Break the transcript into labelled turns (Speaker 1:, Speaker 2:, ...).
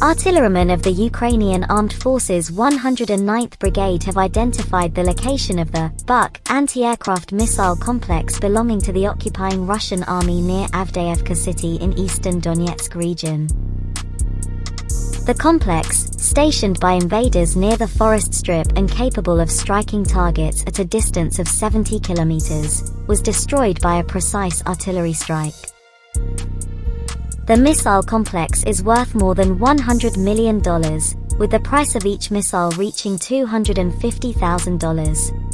Speaker 1: Artillerymen of the Ukrainian Armed Forces 109th Brigade have identified the location of the Buk anti-aircraft missile complex belonging to the occupying Russian army near Avdeevka city in eastern Donetsk region. The complex, stationed by invaders near the forest strip and capable of striking targets at a distance of 70 kilometers, was destroyed by a precise artillery strike. The missile complex is worth more than $100 million, with the price of each missile reaching $250,000.